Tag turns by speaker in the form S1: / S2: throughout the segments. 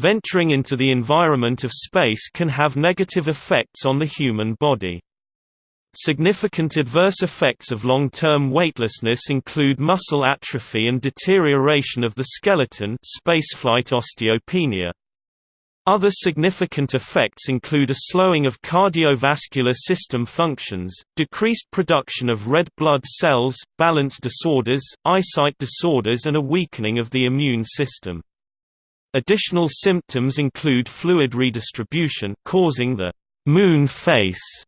S1: venturing into the environment of space can have negative effects on the human body. Significant adverse effects of long-term weightlessness include muscle atrophy and deterioration of the skeleton spaceflight osteopenia. Other significant effects include a slowing of cardiovascular system functions, decreased production of red blood cells, balance disorders, eyesight disorders and a weakening of the immune system. Additional symptoms include fluid redistribution causing the moon face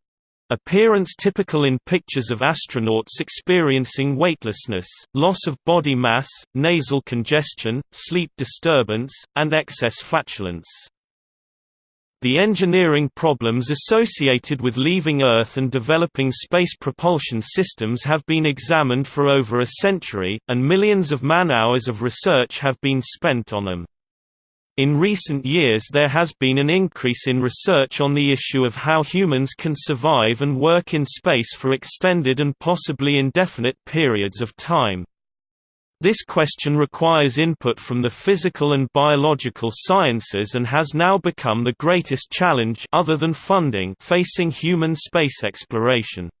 S1: Appearance typical in pictures of astronauts experiencing weightlessness, loss of body mass, nasal congestion, sleep disturbance, and excess flatulence. The engineering problems associated with leaving Earth and developing space propulsion systems have been examined for over a century, and millions of man-hours of research have been spent on them. In recent years there has been an increase in research on the issue of how humans can survive and work in space for extended and possibly indefinite periods of time. This question requires input from the physical and biological sciences and has now become the greatest challenge other than funding facing human space exploration.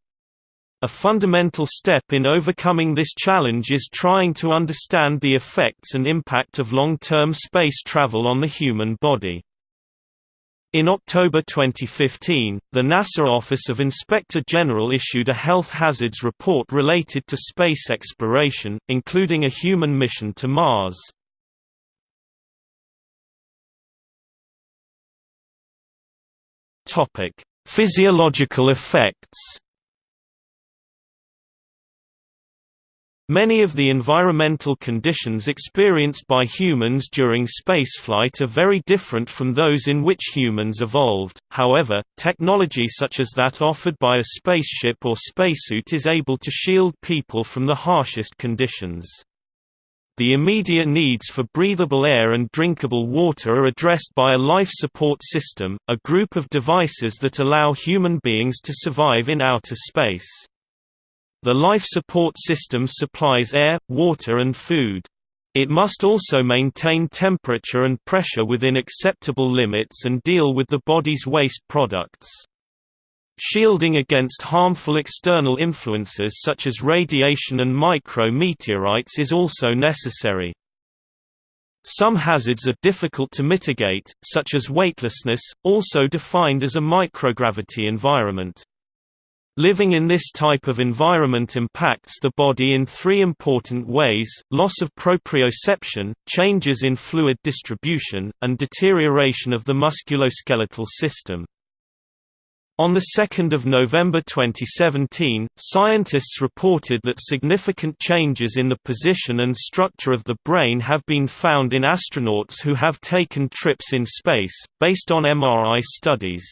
S1: A fundamental step in overcoming this challenge is trying to understand the effects and impact of long-term space travel on the human body. In October 2015, the NASA Office of Inspector General issued a health hazards report related to space exploration, including a human mission to Mars. Physiological effects Many of the environmental conditions experienced by humans during spaceflight are very different from those in which humans evolved, however, technology such as that offered by a spaceship or spacesuit is able to shield people from the harshest conditions. The immediate needs for breathable air and drinkable water are addressed by a life support system, a group of devices that allow human beings to survive in outer space. The life support system supplies air, water and food. It must also maintain temperature and pressure within acceptable limits and deal with the body's waste products. Shielding against harmful external influences such as radiation and micro-meteorites is also necessary. Some hazards are difficult to mitigate, such as weightlessness, also defined as a microgravity environment. Living in this type of environment impacts the body in three important ways, loss of proprioception, changes in fluid distribution, and deterioration of the musculoskeletal system. On 2 November 2017, scientists reported that significant changes in the position and structure of the brain have been found in astronauts who have taken trips in space, based on MRI studies.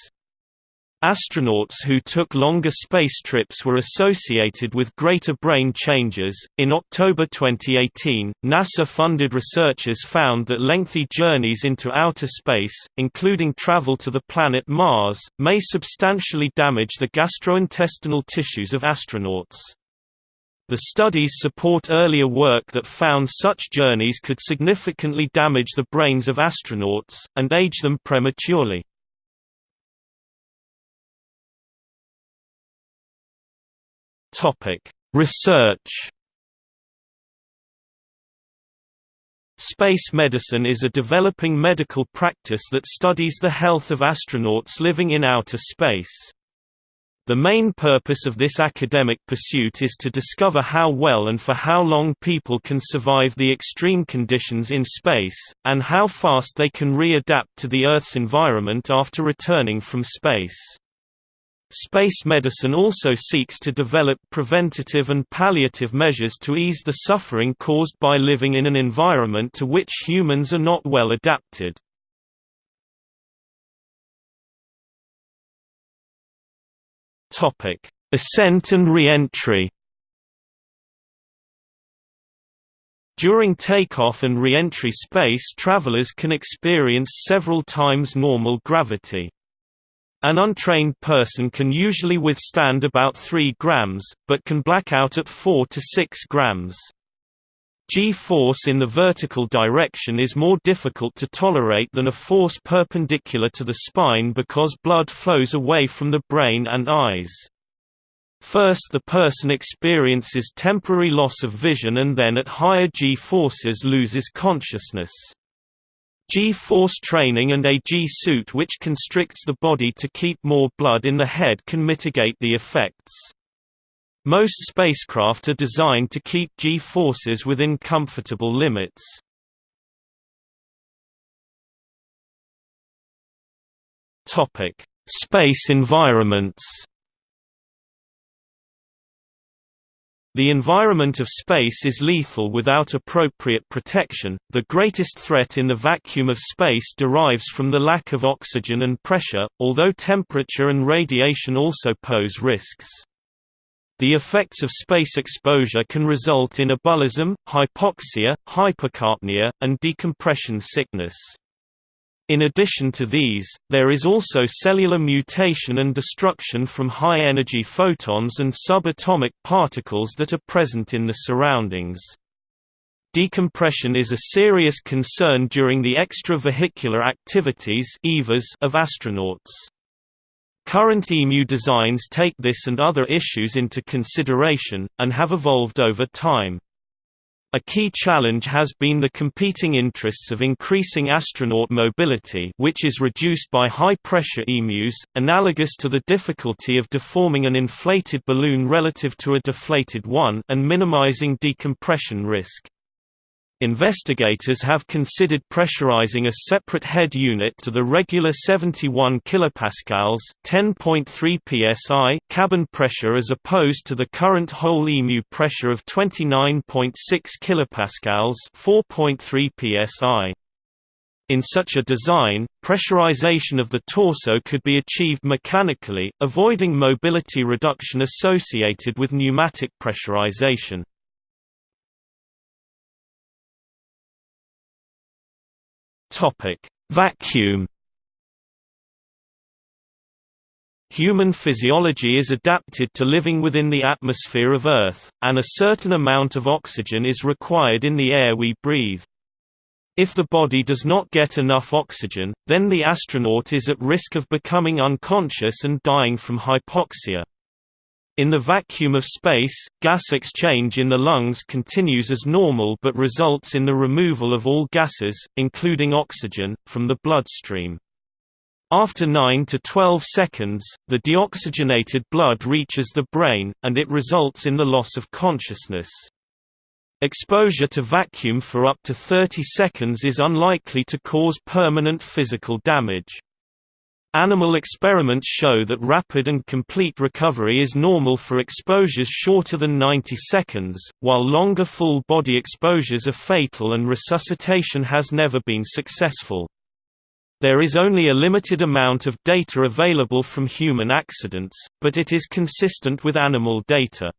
S1: Astronauts who took longer space trips were associated with greater brain changes. In October 2018, NASA funded researchers found that lengthy journeys into outer space, including travel to the planet Mars, may substantially damage the gastrointestinal tissues of astronauts. The studies support earlier work that found such journeys could significantly damage the brains of astronauts, and age them prematurely. Research. Space medicine is a developing medical practice that studies the health of astronauts living in outer space. The main purpose of this academic pursuit is to discover how well and for how long people can survive the extreme conditions in space, and how fast they can re-adapt to the Earth's environment after returning from space. Space medicine also seeks to develop preventative and palliative measures to ease the suffering caused by living in an environment to which humans are not well adapted. Ascent and re-entry. During takeoff and re-entry space travelers can experience several times normal gravity. An untrained person can usually withstand about 3 grams, but can black out at 4 to 6 grams. G-force in the vertical direction is more difficult to tolerate than a force perpendicular to the spine because blood flows away from the brain and eyes. First the person experiences temporary loss of vision and then at higher G-forces loses consciousness. G-force training and a G-suit which constricts the body to keep more blood in the head can mitigate the effects. Most spacecraft are designed to keep G-forces within comfortable limits. Space environments The environment of space is lethal without appropriate protection. The greatest threat in the vacuum of space derives from the lack of oxygen and pressure, although temperature and radiation also pose risks. The effects of space exposure can result in ebullism, hypoxia, hypercapnia, and decompression sickness. In addition to these, there is also cellular mutation and destruction from high-energy photons and subatomic particles that are present in the surroundings. Decompression is a serious concern during the extravehicular activities of astronauts. Current EMU designs take this and other issues into consideration, and have evolved over time. A key challenge has been the competing interests of increasing astronaut mobility which is reduced by high-pressure EMUs, analogous to the difficulty of deforming an inflated balloon relative to a deflated one and minimizing decompression risk. Investigators have considered pressurizing a separate head unit to the regular 71 kPa (10.3 psi) cabin pressure as opposed to the current whole EMU pressure of 29.6 kPa (4.3 psi). In such a design, pressurization of the torso could be achieved mechanically, avoiding mobility reduction associated with pneumatic pressurization. Topic: Vacuum. Human physiology is adapted to living within the atmosphere of Earth, and a certain amount of oxygen is required in the air we breathe. If the body does not get enough oxygen, then the astronaut is at risk of becoming unconscious and dying from hypoxia. In the vacuum of space, gas exchange in the lungs continues as normal but results in the removal of all gases, including oxygen, from the bloodstream. After 9 to 12 seconds, the deoxygenated blood reaches the brain, and it results in the loss of consciousness. Exposure to vacuum for up to 30 seconds is unlikely to cause permanent physical damage. Animal experiments show that rapid and complete recovery is normal for exposures shorter than 90 seconds, while longer full-body exposures are fatal and resuscitation has never been successful. There is only a limited amount of data available from human accidents, but it is consistent with animal data.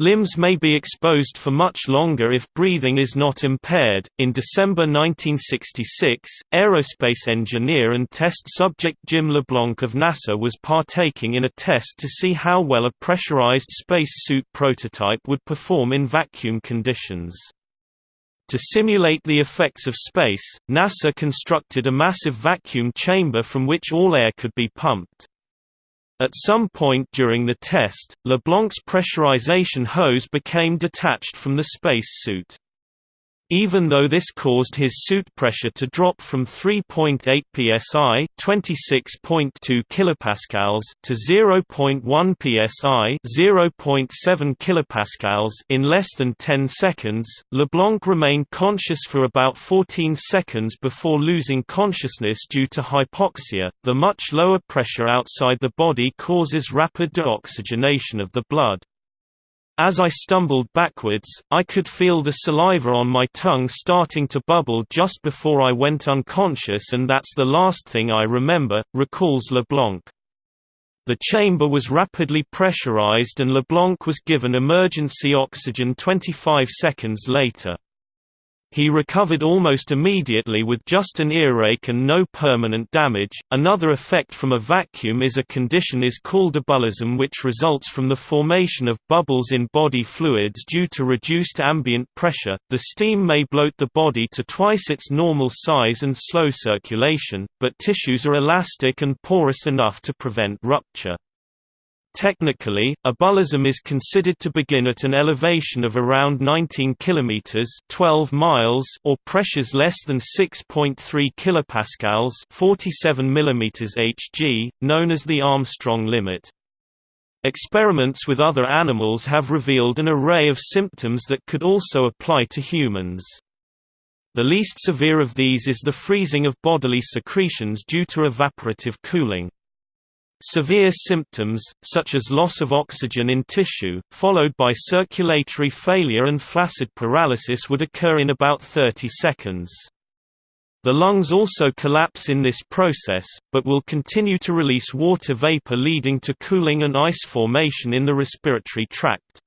S1: Limbs may be exposed for much longer if breathing is not impaired. In December 1966, aerospace engineer and test subject Jim LeBlanc of NASA was partaking in a test to see how well a pressurized spacesuit prototype would perform in vacuum conditions. To simulate the effects of space, NASA constructed a massive vacuum chamber from which all air could be pumped. At some point during the test, LeBlanc's pressurization hose became detached from the space suit. Even though this caused his suit pressure to drop from 3.8 psi (26.2 kilopascals) to 0.1 psi (0.7 kilopascals) in less than 10 seconds, LeBlanc remained conscious for about 14 seconds before losing consciousness due to hypoxia. The much lower pressure outside the body causes rapid deoxygenation of the blood. As I stumbled backwards, I could feel the saliva on my tongue starting to bubble just before I went unconscious and that's the last thing I remember, recalls LeBlanc. The chamber was rapidly pressurized and LeBlanc was given emergency oxygen 25 seconds later. He recovered almost immediately with just an earache and no permanent damage. Another effect from a vacuum is a condition is called ebullism which results from the formation of bubbles in body fluids due to reduced ambient pressure. The steam may bloat the body to twice its normal size and slow circulation, but tissues are elastic and porous enough to prevent rupture. Technically, a ebullism is considered to begin at an elevation of around 19 km 12 miles or pressures less than 6.3 kilopascals 47 mm Hg, known as the Armstrong limit. Experiments with other animals have revealed an array of symptoms that could also apply to humans. The least severe of these is the freezing of bodily secretions due to evaporative cooling. Severe symptoms, such as loss of oxygen in tissue, followed by circulatory failure and flaccid paralysis would occur in about 30 seconds. The lungs also collapse in this process, but will continue to release water vapor leading to cooling and ice formation in the respiratory tract.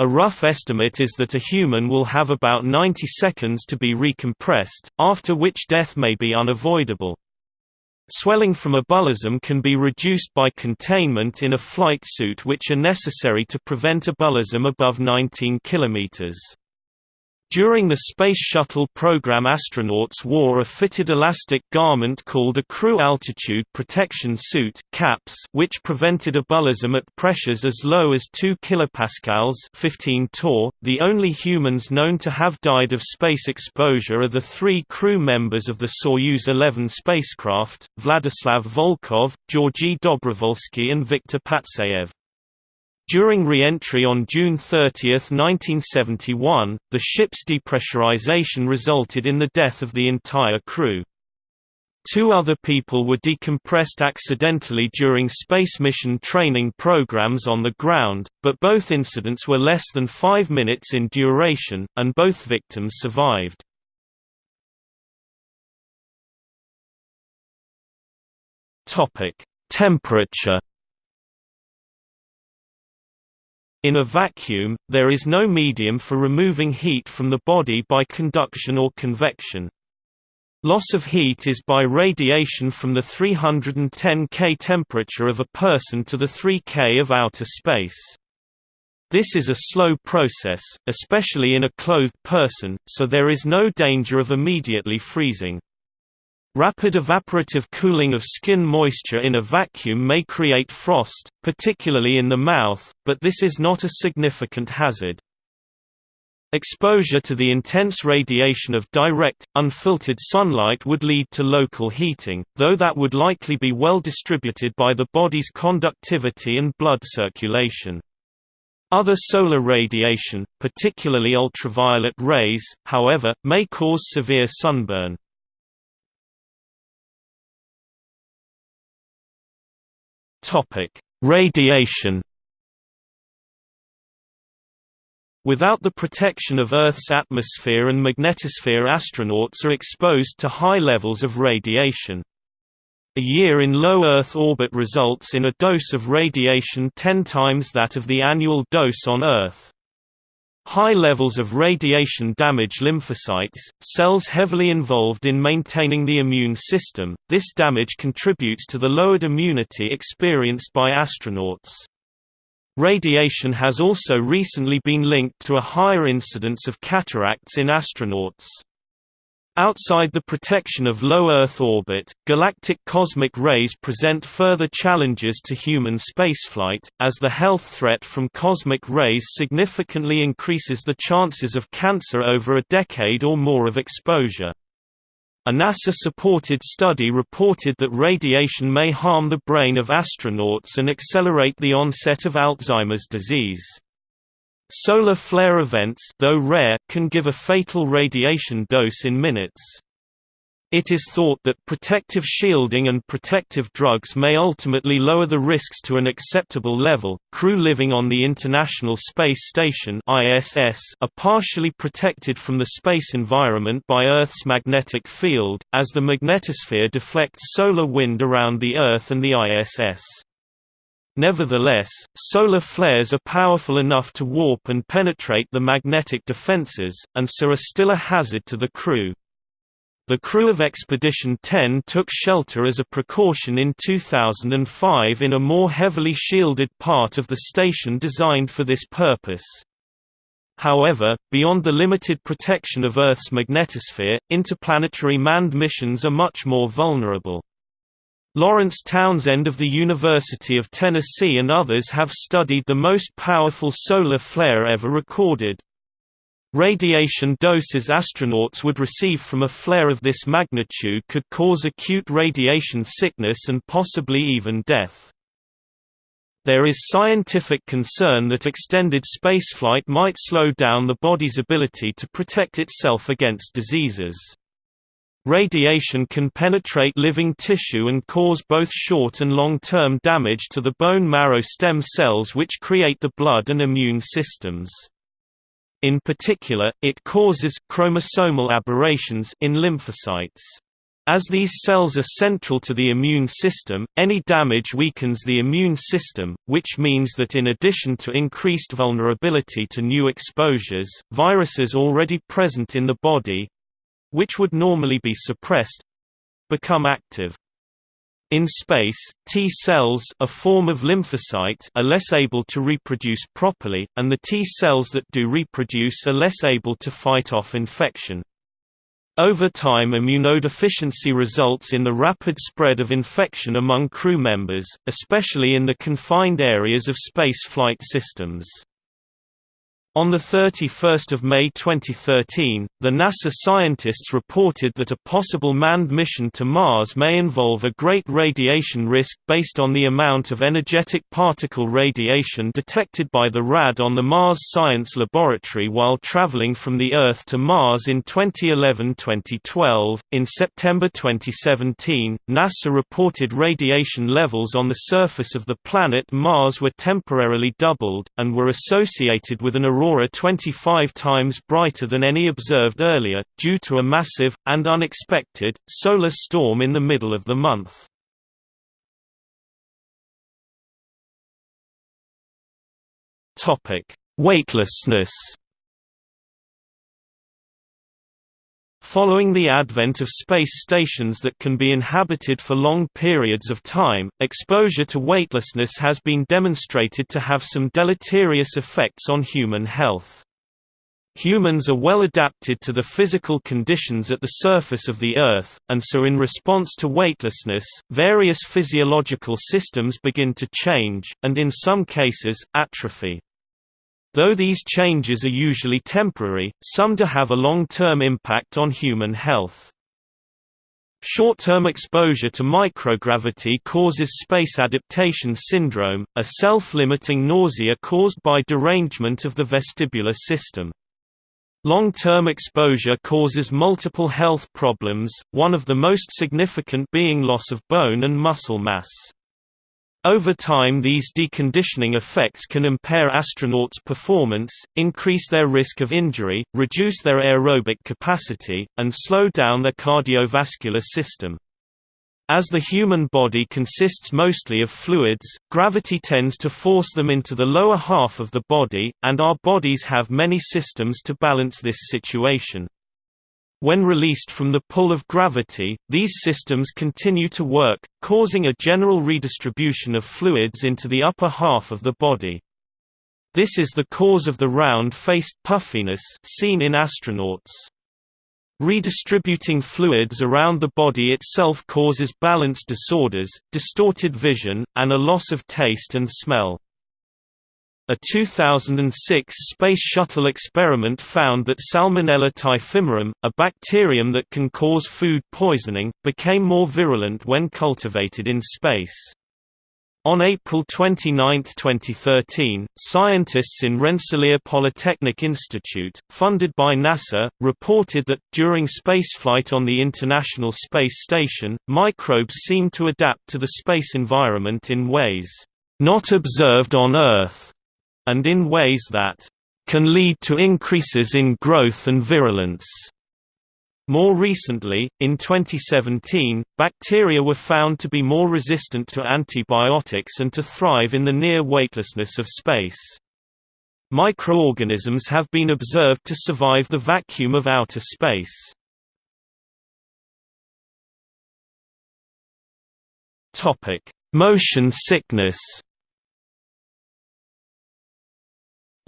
S1: A rough estimate is that a human will have about 90 seconds to be recompressed, after which death may be unavoidable. Swelling from a ebullism can be reduced by containment in a flight suit which are necessary to prevent ebullism above 19 km. During the Space Shuttle program astronauts wore a fitted elastic garment called a Crew Altitude Protection Suit CAPS, which prevented ebullism at pressures as low as 2 kPa 15 torr. .The only humans known to have died of space exposure are the three crew members of the Soyuz 11 spacecraft, Vladislav Volkov, Georgy Dobrovolsky and Viktor Patsayev. During re-entry on June 30, 1971, the ship's depressurization resulted in the death of the entire crew. Two other people were decompressed accidentally during space mission training programs on the ground, but both incidents were less than five minutes in duration, and both victims survived. Temperature In a vacuum, there is no medium for removing heat from the body by conduction or convection. Loss of heat is by radiation from the 310 K temperature of a person to the 3 K of outer space. This is a slow process, especially in a clothed person, so there is no danger of immediately freezing. Rapid evaporative cooling of skin moisture in a vacuum may create frost, particularly in the mouth, but this is not a significant hazard. Exposure to the intense radiation of direct, unfiltered sunlight would lead to local heating, though that would likely be well distributed by the body's conductivity and blood circulation. Other solar radiation, particularly ultraviolet rays, however, may cause severe sunburn. Topic: Radiation. Without the protection of Earth's atmosphere and magnetosphere astronauts are exposed to high levels of radiation. A year in low Earth orbit results in a dose of radiation 10 times that of the annual dose on Earth. High levels of radiation damage lymphocytes, cells heavily involved in maintaining the immune system. This damage contributes to the lowered immunity experienced by astronauts. Radiation has also recently been linked to a higher incidence of cataracts in astronauts. Outside the protection of low Earth orbit, galactic cosmic rays present further challenges to human spaceflight, as the health threat from cosmic rays significantly increases the chances of cancer over a decade or more of exposure. A NASA-supported study reported that radiation may harm the brain of astronauts and accelerate the onset of Alzheimer's disease. Solar flare events though rare, can give a fatal radiation dose in minutes. It is thought that protective shielding and protective drugs may ultimately lower the risks to an acceptable level. Crew living on the International Space Station (ISS) are partially protected from the space environment by Earth's magnetic field, as the magnetosphere deflects solar wind around the Earth and the ISS. Nevertheless, solar flares are powerful enough to warp and penetrate the magnetic defenses, and so are still a hazard to the crew. The crew of Expedition 10 took shelter as a precaution in 2005 in a more heavily shielded part of the station designed for this purpose. However, beyond the limited protection of Earth's magnetosphere, interplanetary manned missions are much more vulnerable. Lawrence Townsend of the University of Tennessee and others have studied the most powerful solar flare ever recorded. Radiation doses astronauts would receive from a flare of this magnitude could cause acute radiation sickness and possibly even death. There is scientific concern that extended spaceflight might slow down the body's ability to protect itself against diseases. Radiation can penetrate living tissue and cause both short and long-term damage to the bone marrow stem cells which create the blood and immune systems. In particular, it causes chromosomal aberrations in lymphocytes. As these cells are central to the immune system, any damage weakens the immune system, which means that in addition to increased vulnerability to new exposures, viruses already present in the body, which would normally be suppressed become active. In space, T cells a form of lymphocyte are less able to reproduce properly, and the T cells that do reproduce are less able to fight off infection. Over time immunodeficiency results in the rapid spread of infection among crew members, especially in the confined areas of space flight systems. On 31 May 2013, the NASA scientists reported that a possible manned mission to Mars may involve a great radiation risk based on the amount of energetic particle radiation detected by the RAD on the Mars Science Laboratory while traveling from the Earth to Mars in 2011-2012. In September 2017, NASA reported radiation levels on the surface of the planet Mars were temporarily doubled, and were associated with an aurora 25 times brighter than any observed earlier, due to a massive, and unexpected, solar storm in the middle of the month. Weightlessness Following the advent of space stations that can be inhabited for long periods of time, exposure to weightlessness has been demonstrated to have some deleterious effects on human health. Humans are well adapted to the physical conditions at the surface of the Earth, and so in response to weightlessness, various physiological systems begin to change, and in some cases, atrophy. Though these changes are usually temporary, some do have a long-term impact on human health. Short-term exposure to microgravity causes space adaptation syndrome, a self-limiting nausea caused by derangement of the vestibular system. Long-term exposure causes multiple health problems, one of the most significant being loss of bone and muscle mass. Over time these deconditioning effects can impair astronauts' performance, increase their risk of injury, reduce their aerobic capacity, and slow down their cardiovascular system. As the human body consists mostly of fluids, gravity tends to force them into the lower half of the body, and our bodies have many systems to balance this situation. When released from the pull of gravity, these systems continue to work, causing a general redistribution of fluids into the upper half of the body. This is the cause of the round-faced puffiness seen in astronauts. Redistributing fluids around the body itself causes balance disorders, distorted vision, and a loss of taste and smell. A 2006 Space Shuttle experiment found that Salmonella typhimurium, a bacterium that can cause food poisoning, became more virulent when cultivated in space. On April 29, 2013, scientists in Rensselaer Polytechnic Institute, funded by NASA, reported that, during spaceflight on the International Space Station, microbes seem to adapt to the space environment in ways not observed on Earth and in ways that can lead to increases in growth and virulence. More recently, in 2017, bacteria were found to be more resistant to antibiotics and to thrive in the near weightlessness of space. Microorganisms have been observed to survive the vacuum of outer space. Motion sickness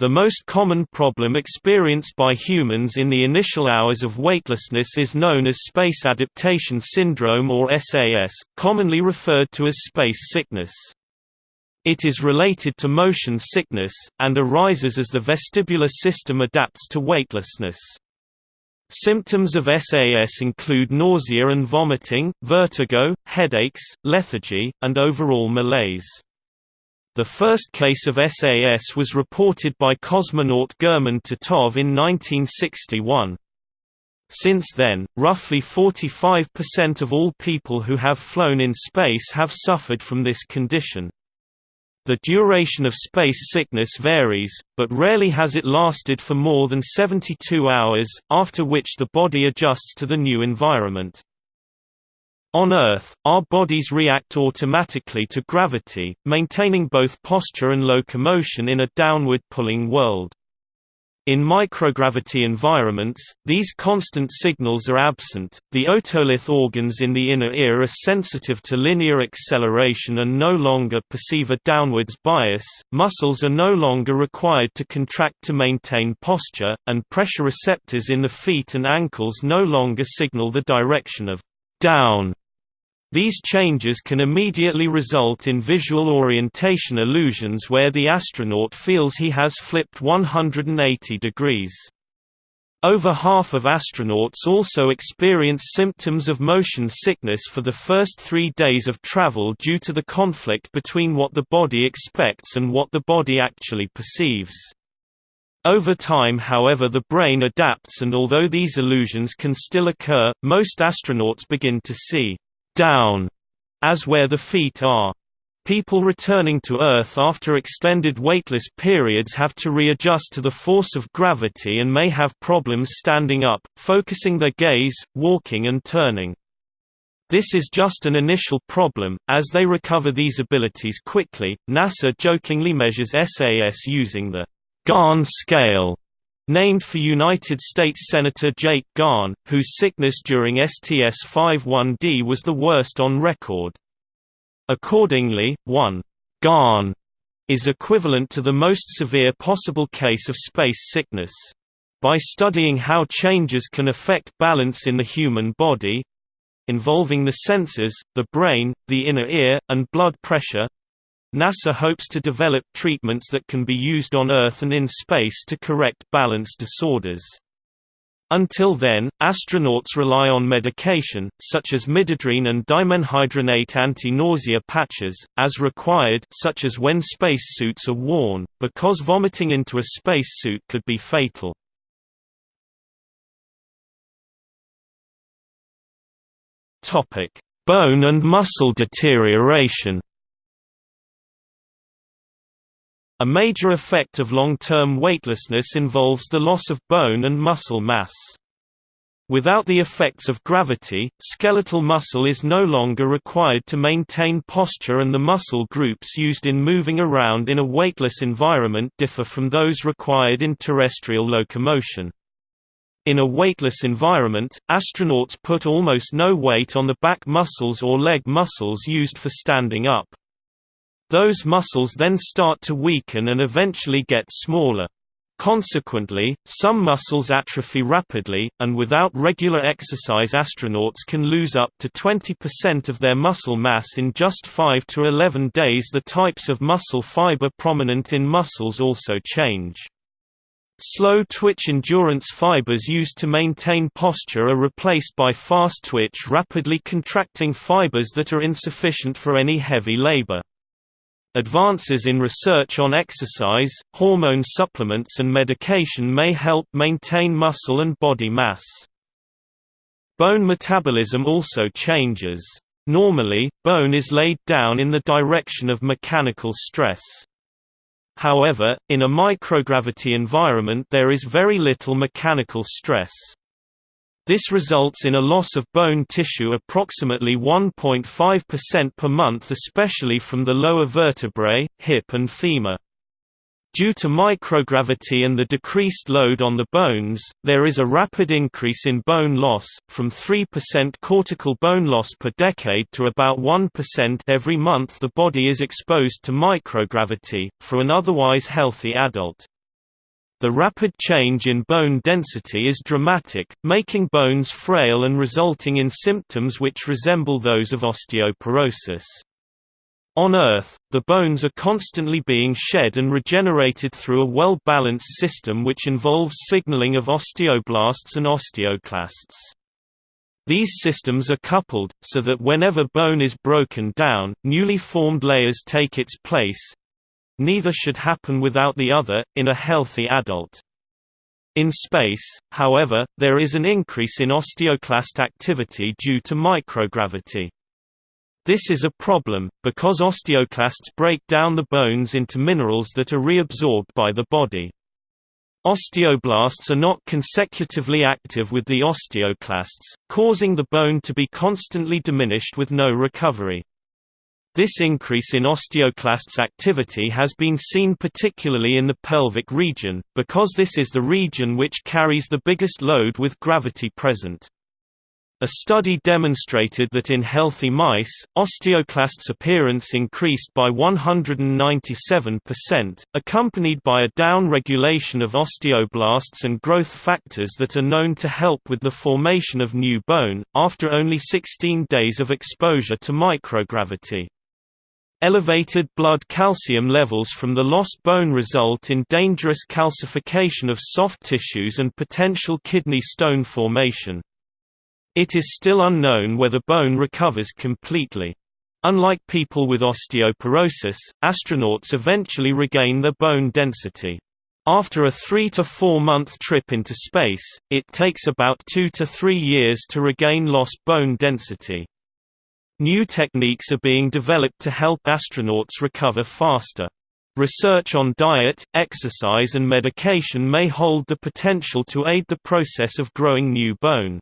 S1: The most common problem experienced by humans in the initial hours of weightlessness is known as Space Adaptation Syndrome or SAS, commonly referred to as space sickness. It is related to motion sickness, and arises as the vestibular system adapts to weightlessness. Symptoms of SAS include nausea and vomiting, vertigo, headaches, lethargy, and overall malaise. The first case of SAS was reported by cosmonaut German Titov in 1961. Since then, roughly 45% of all people who have flown in space have suffered from this condition. The duration of space sickness varies, but rarely has it lasted for more than 72 hours, after which the body adjusts to the new environment. On Earth, our bodies react automatically to gravity, maintaining both posture and locomotion in a downward pulling world. In microgravity environments, these constant signals are absent. The otolith organs in the inner ear are sensitive to linear acceleration and no longer perceive a downwards bias. Muscles are no longer required to contract to maintain posture, and pressure receptors in the feet and ankles no longer signal the direction of down these changes can immediately result in visual orientation illusions where the astronaut feels he has flipped 180 degrees. Over half of astronauts also experience symptoms of motion sickness for the first three days of travel due to the conflict between what the body expects and what the body actually perceives. Over time however the brain adapts and although these illusions can still occur, most astronauts begin to see down as where the feet are. People returning to Earth after extended weightless periods have to readjust to the force of gravity and may have problems standing up, focusing their gaze, walking and turning. This is just an initial problem, as they recover these abilities quickly. NASA jokingly measures SAS using the Garn scale Named for United States Senator Jake Garn, whose sickness during STS-51D was the worst on record. Accordingly, 1 Garn is equivalent to the most severe possible case of space sickness. By studying how changes can affect balance in the human body involving the senses, the brain, the inner ear, and blood pressure NASA hopes to develop treatments that can be used on Earth and in space to correct balance disorders. Until then, astronauts rely on medication, such as midodrine and dimenhydrinate anti-nausea patches, as required such as when spacesuits are worn, because vomiting into a spacesuit could be fatal. Bone and muscle deterioration A major effect of long-term weightlessness involves the loss of bone and muscle mass. Without the effects of gravity, skeletal muscle is no longer required to maintain posture and the muscle groups used in moving around in a weightless environment differ from those required in terrestrial locomotion. In a weightless environment, astronauts put almost no weight on the back muscles or leg muscles used for standing up. Those muscles then start to weaken and eventually get smaller. Consequently, some muscles atrophy rapidly, and without regular exercise astronauts can lose up to 20% of their muscle mass in just 5 to 11 days The types of muscle fiber prominent in muscles also change. Slow-twitch endurance fibers used to maintain posture are replaced by fast-twitch rapidly contracting fibers that are insufficient for any heavy labor. Advances in research on exercise, hormone supplements and medication may help maintain muscle and body mass. Bone metabolism also changes. Normally, bone is laid down in the direction of mechanical stress. However, in a microgravity environment there is very little mechanical stress. This results in a loss of bone tissue approximately 1.5% per month especially from the lower vertebrae, hip and femur. Due to microgravity and the decreased load on the bones, there is a rapid increase in bone loss, from 3% cortical bone loss per decade to about 1% every month the body is exposed to microgravity, for an otherwise healthy adult. The rapid change in bone density is dramatic, making bones frail and resulting in symptoms which resemble those of osteoporosis. On Earth, the bones are constantly being shed and regenerated through a well-balanced system which involves signaling of osteoblasts and osteoclasts. These systems are coupled, so that whenever bone is broken down, newly formed layers take its place. Neither should happen without the other, in a healthy adult. In space, however, there is an increase in osteoclast activity due to microgravity. This is a problem, because osteoclasts break down the bones into minerals that are reabsorbed by the body. Osteoblasts are not consecutively active with the osteoclasts, causing the bone to be constantly diminished with no recovery. This increase in osteoclasts activity has been seen particularly in the pelvic region, because this is the region which carries the biggest load with gravity present. A study demonstrated that in healthy mice, osteoclasts' appearance increased by 197%, accompanied by a down-regulation of osteoblasts and growth factors that are known to help with the formation of new bone, after only 16 days of exposure to microgravity. Elevated blood calcium levels from the lost bone result in dangerous calcification of soft tissues and potential kidney stone formation. It is still unknown whether bone recovers completely. Unlike people with osteoporosis, astronauts eventually regain their bone density. After a 3 to 4 month trip into space, it takes about 2 to 3 years to regain lost bone density. New techniques are being developed to help astronauts recover faster. Research on diet, exercise and medication may hold the potential to aid the process of growing new bone.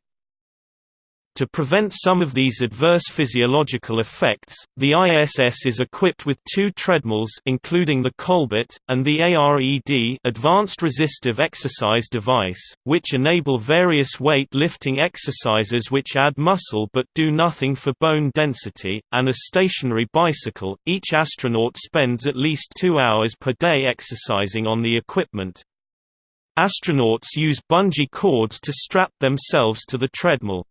S1: To prevent some of these adverse physiological effects, the ISS is equipped with two treadmills including the Colbert, and the ARED Advanced Resistive Exercise Device, which enable various weight lifting exercises which add muscle but do nothing for bone density, and a stationary bicycle. Each astronaut spends at least two hours per day exercising on the equipment. Astronauts use bungee cords to strap themselves to the treadmill.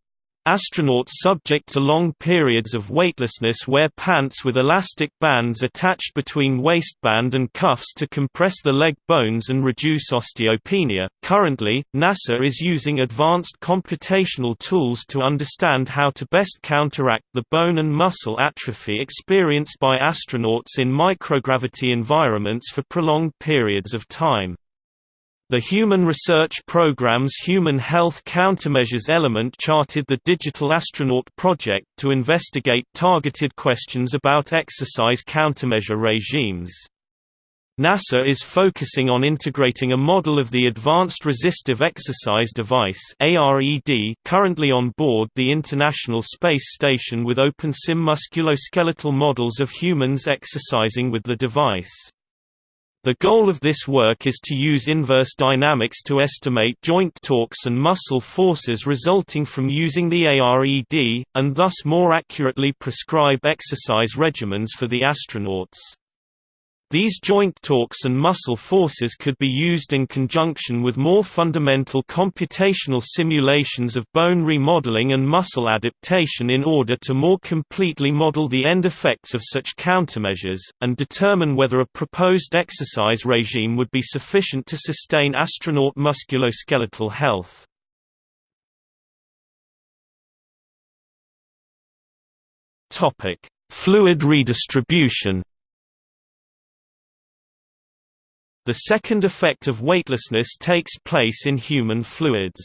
S1: Astronauts subject to long periods of weightlessness wear pants with elastic bands attached between waistband and cuffs to compress the leg bones and reduce osteopenia. Currently, NASA is using advanced computational tools to understand how to best counteract the bone and muscle atrophy experienced by astronauts in microgravity environments for prolonged periods of time. The Human Research Programme's Human Health Countermeasures element charted the Digital Astronaut project to investigate targeted questions about exercise countermeasure regimes. NASA is focusing on integrating a model of the Advanced Resistive Exercise Device currently on board the International Space Station with OpenSim musculoskeletal models of humans exercising with the device. The goal of this work is to use inverse dynamics to estimate joint torques and muscle forces resulting from using the ARED, and thus more accurately prescribe exercise regimens for the astronauts. These joint torques and muscle forces could be used in conjunction with more fundamental computational simulations of bone remodeling and muscle adaptation in order to more completely model the end effects of such countermeasures, and determine whether a proposed exercise regime would be sufficient to sustain astronaut musculoskeletal health. Fluid redistribution The second effect of weightlessness takes place in human fluids.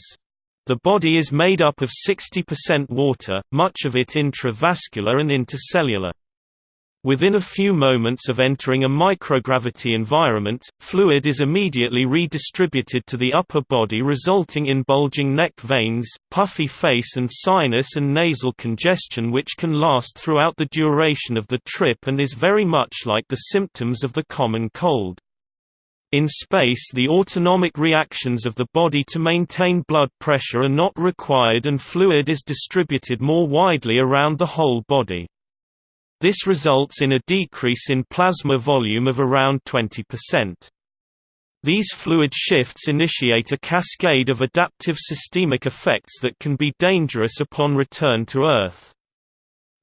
S1: The body is made up of 60% water, much of it intravascular and intercellular. Within a few moments of entering a microgravity environment, fluid is immediately redistributed to the upper body resulting in bulging neck veins, puffy face and sinus and nasal congestion which can last throughout the duration of the trip and is very much like the symptoms of the common cold. In space the autonomic reactions of the body to maintain blood pressure are not required and fluid is distributed more widely around the whole body. This results in a decrease in plasma volume of around 20%. These fluid shifts initiate a cascade of adaptive systemic effects that can be dangerous upon return to Earth.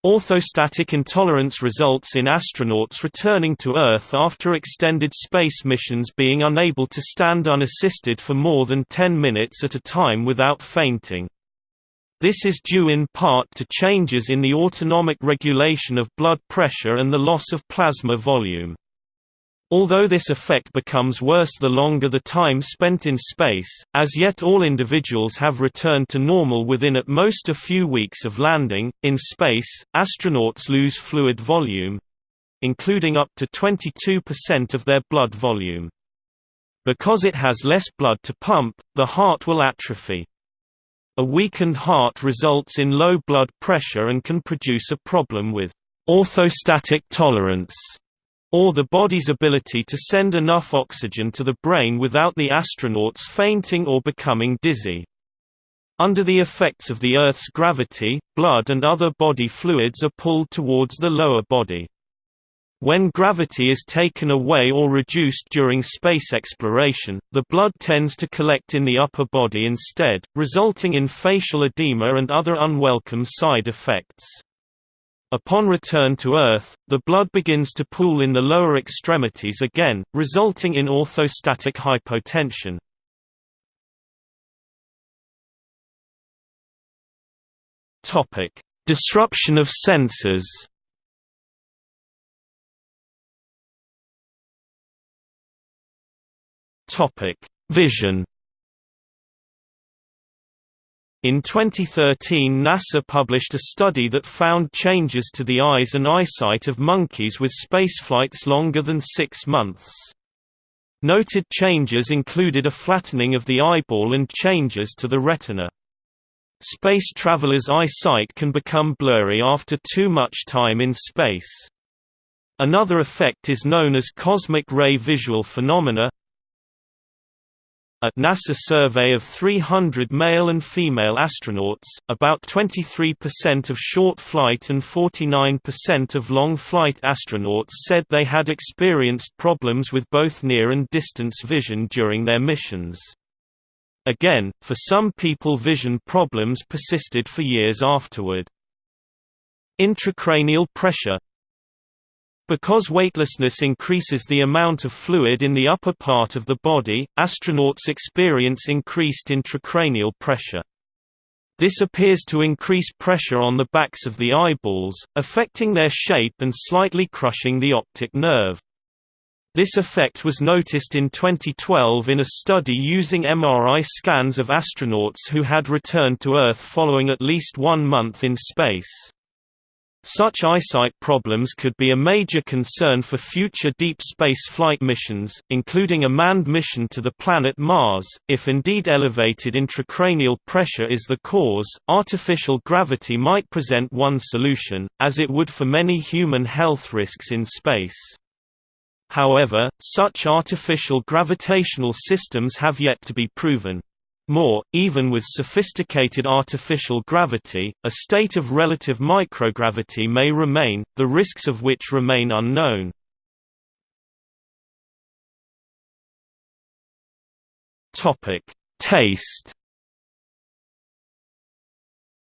S1: Orthostatic intolerance results in astronauts returning to Earth after extended space missions being unable to stand unassisted for more than 10 minutes at a time without fainting. This is due in part to changes in the autonomic regulation of blood pressure and the loss of plasma volume. Although this effect becomes worse the longer the time spent in space, as yet all individuals have returned to normal within at most a few weeks of landing. In space, astronauts lose fluid volume including up to 22% of their blood volume. Because it has less blood to pump, the heart will atrophy. A weakened heart results in low blood pressure and can produce a problem with orthostatic tolerance, or the body's ability to send enough oxygen to the brain without the astronauts fainting or becoming dizzy. Under the effects of the Earth's gravity, blood and other body fluids are pulled towards the lower body. When gravity is taken away or reduced during space exploration, the blood tends to collect in the upper body instead, resulting in facial edema and other unwelcome side effects. Upon return to Earth, the blood begins to pool in the lower extremities again, resulting in orthostatic hypotension. Disruption of senses Vision. In 2013 NASA published a study that found changes to the eyes and eyesight of monkeys with spaceflights longer than six months. Noted changes included a flattening of the eyeball and changes to the retina. Space travelers' eyesight can become blurry after too much time in space. Another effect is known as cosmic ray visual phenomena, a NASA survey of 300 male and female astronauts, about 23% of short flight and 49% of long flight astronauts said they had experienced problems with both near and distance vision during their missions. Again, for some people vision problems persisted for years afterward. Intracranial pressure because weightlessness increases the amount of fluid in the upper part of the body, astronauts experience increased intracranial pressure. This appears to increase pressure on the backs of the eyeballs, affecting their shape and slightly crushing the optic nerve. This effect was noticed in 2012 in a study using MRI scans of astronauts who had returned to Earth following at least one month in space. Such eyesight problems could be a major concern for future deep space flight missions, including a manned mission to the planet Mars. If indeed elevated intracranial pressure is the cause, artificial gravity might present one solution, as it would for many human health risks in space. However, such artificial gravitational systems have yet to be proven. More, even with sophisticated artificial gravity, a state of relative microgravity may remain, the risks of which remain unknown. Taste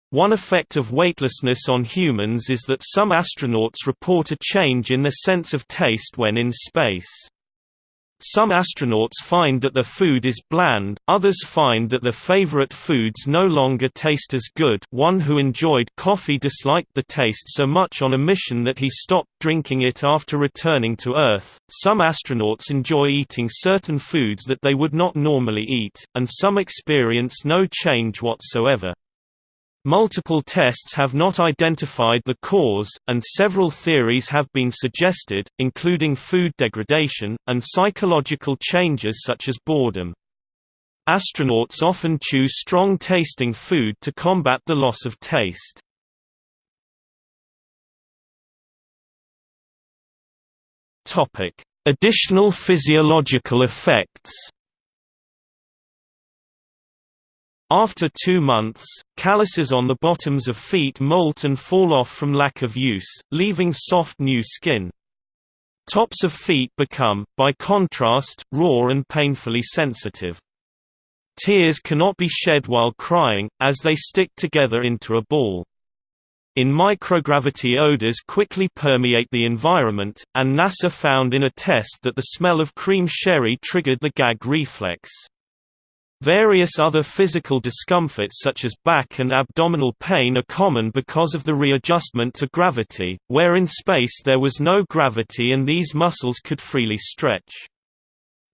S1: One effect of weightlessness on humans is that some astronauts report a change in their sense of taste when in space. Some astronauts find that their food is bland, others find that their favorite foods no longer taste as good one who enjoyed coffee disliked the taste so much on a mission that he stopped drinking it after returning to Earth. Some astronauts enjoy eating certain foods that they would not normally eat, and some experience no change whatsoever. Multiple tests have not identified the cause, and several theories have been suggested, including food degradation, and psychological changes such as boredom. Astronauts often choose strong-tasting food to combat the loss of taste. Additional physiological effects After two months, calluses on the bottoms of feet molt and fall off from lack of use, leaving soft new skin. Tops of feet become, by contrast, raw and painfully sensitive. Tears cannot be shed while crying, as they stick together into a ball. In microgravity odors quickly permeate the environment, and NASA found in a test that the smell of cream sherry triggered the gag reflex. Various other physical discomforts such as back and abdominal pain are common because of the readjustment to gravity, where in space there was no gravity and these muscles could freely stretch.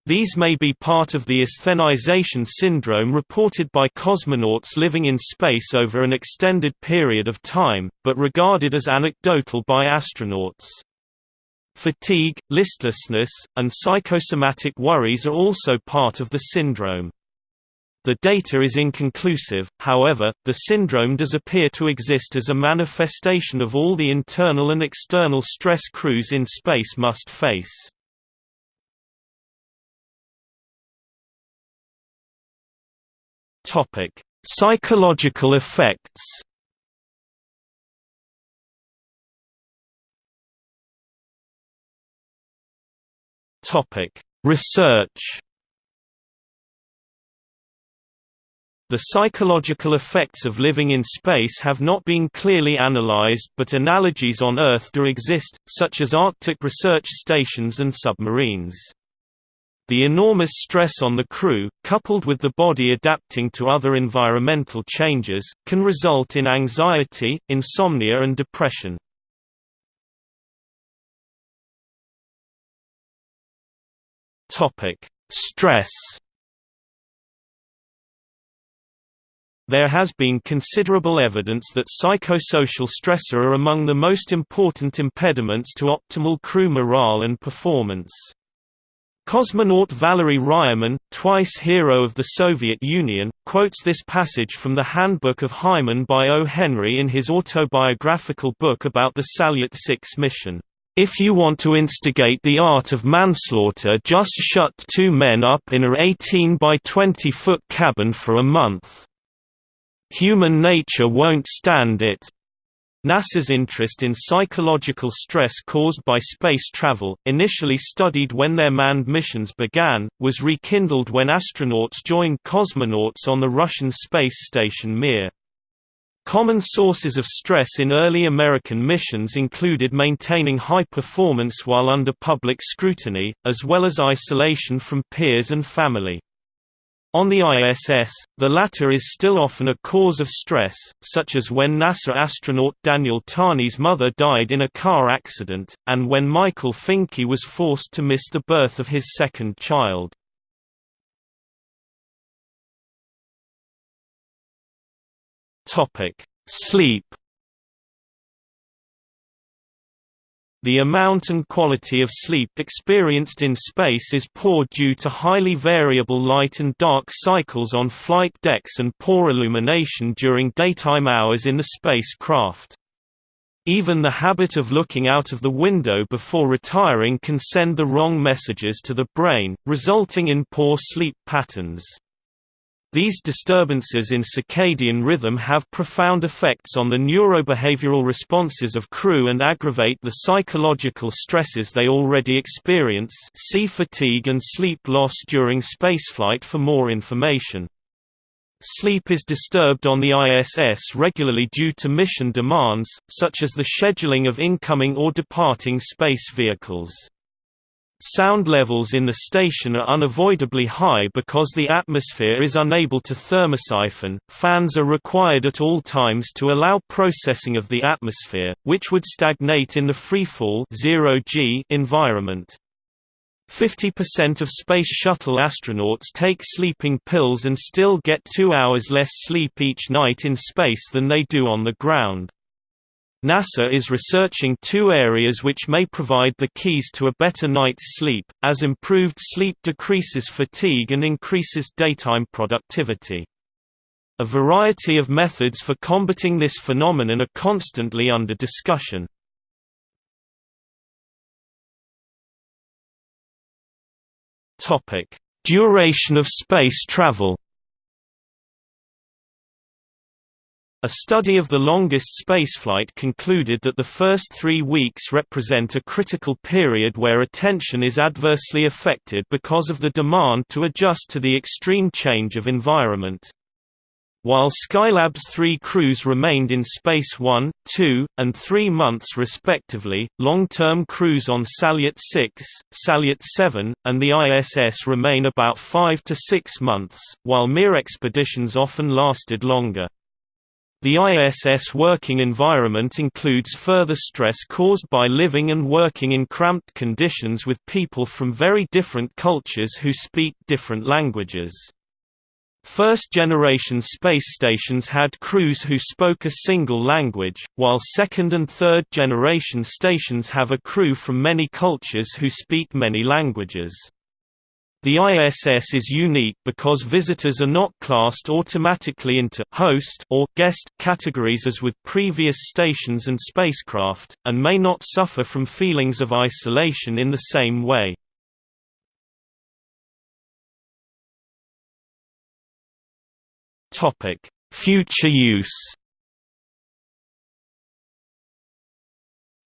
S1: These may be part of the asthenization syndrome reported by cosmonauts living in space over an extended period of time, but regarded as anecdotal by astronauts. Fatigue, listlessness, and psychosomatic worries are also part of the syndrome. The data is inconclusive, however, the syndrome does appear to exist as a manifestation of all the internal and external stress crews in space must face. Psychological effects Research The psychological effects of living in space have not been clearly analyzed but analogies on Earth do exist, such as Arctic research stations and submarines. The enormous stress on the crew, coupled with the body adapting to other environmental changes, can result in anxiety, insomnia and depression. Stress There has been considerable evidence that psychosocial stressor are among the most important impediments to optimal crew morale and performance. Cosmonaut Valery Ryumin, twice hero of the Soviet Union, quotes this passage from the Handbook of Hymen by O. Henry in his autobiographical book about the Salyut 6 mission. If you want to instigate the art of manslaughter just shut two men up in a 18 by 20 foot cabin for a month. Human nature won't stand it. NASA's interest in psychological stress caused by space travel, initially studied when their manned missions began, was rekindled when astronauts joined cosmonauts on the Russian space station Mir. Common sources of stress in early American missions included maintaining high performance while under public scrutiny, as well as isolation from peers and family. On the ISS, the latter is still often a cause of stress, such as when NASA astronaut Daniel Tani's mother died in a car accident, and when Michael Fincke was forced to miss the birth of his second child. Sleep The amount and quality of sleep experienced in space is poor due to highly variable light and dark cycles on flight decks and poor illumination during daytime hours in the spacecraft. Even the habit of looking out of the window before retiring can send the wrong messages to the brain, resulting in poor sleep patterns. These disturbances in circadian rhythm have profound effects on the neurobehavioral responses of crew and aggravate the psychological stresses they already experience see fatigue and sleep loss during spaceflight for more information. Sleep is disturbed on the ISS regularly due to mission demands, such as the scheduling of incoming or departing space vehicles. Sound levels in the station are unavoidably high because the atmosphere is unable to thermosiphon. Fans are required at all times to allow processing of the atmosphere, which would stagnate in the freefall (0 G) environment. 50% of Space Shuttle astronauts take sleeping pills and still get two hours less sleep each night in space than they do on the ground. NASA is researching two areas which may provide the keys to a better night's sleep, as improved sleep decreases fatigue and increases daytime productivity. A variety of methods for combating this phenomenon are constantly under discussion. Duration of space travel. A study of the longest spaceflight concluded that the first three weeks represent a critical period where attention is adversely affected because of the demand to adjust to the extreme change of environment. While Skylab's three crews remained in space one, two, and three months respectively, long-term crews on Salyut 6, Salyut 7, and the ISS remain about five to six months, while Mir expeditions often lasted longer. The ISS working environment includes further stress caused by living and working in cramped conditions with people from very different cultures who speak different languages. First-generation space stations had crews who spoke a single language, while second- and third-generation stations have a crew from many cultures who speak many languages. The ISS is unique because visitors are not classed automatically into «host» or «guest» categories as with previous stations and spacecraft, and may not suffer from feelings of isolation in the same way. Future use.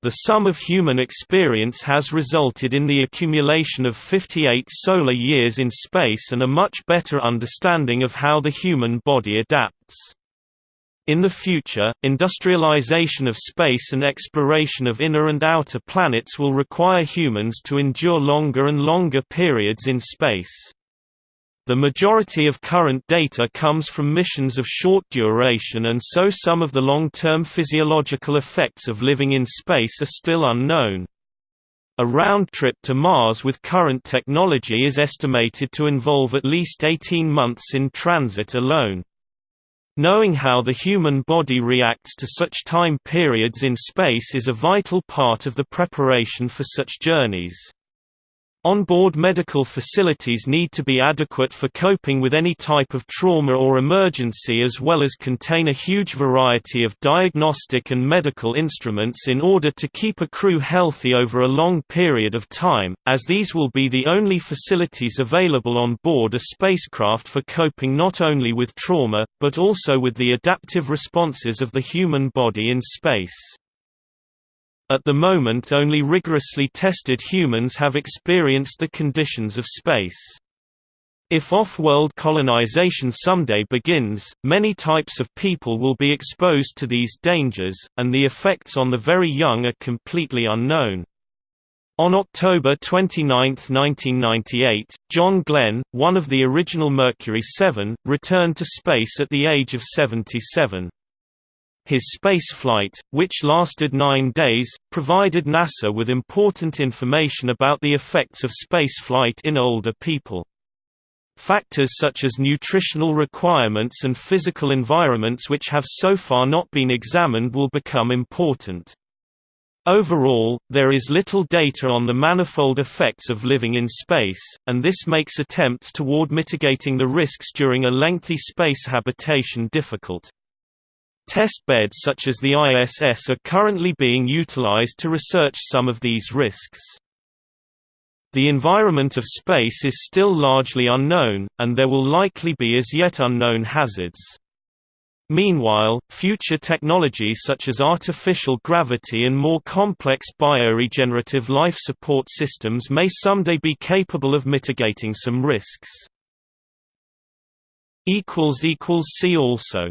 S1: The sum of human experience has resulted in the accumulation of 58 solar years in space and a much better understanding of how the human body adapts. In the future, industrialization of space and exploration of inner and outer planets will require humans to endure longer and longer periods in space. The majority of current data comes from missions of short duration and so some of the long-term physiological effects of living in space are still unknown. A round trip to Mars with current technology is estimated to involve at least 18 months in transit alone. Knowing how the human body reacts to such time periods in space is a vital part of the preparation for such journeys. On-board medical facilities need to be adequate for coping with any type of trauma or emergency as well as contain a huge variety of diagnostic and medical instruments in order to keep a crew healthy over a long period of time, as these will be the only facilities available on board a spacecraft for coping not only with trauma, but also with the adaptive responses of the human body in space. At the moment only rigorously tested humans have experienced the conditions of space. If off-world colonization someday begins, many types of people will be exposed to these dangers, and the effects on the very young are completely unknown. On October 29, 1998, John Glenn, one of the original Mercury 7, returned to space at the age of 77. His spaceflight, which lasted nine days, provided NASA with important information about the effects of spaceflight in older people. Factors such as nutritional requirements and physical environments which have so far not been examined will become important. Overall, there is little data on the manifold effects of living in space, and this makes attempts toward mitigating the risks during a lengthy space habitation difficult. Test beds such as the ISS are currently being utilized to research some of these risks. The environment of space is still largely unknown, and there will likely be as yet unknown hazards. Meanwhile, future technologies such as artificial gravity and more complex bioregenerative life support systems may someday be capable of mitigating some risks. See also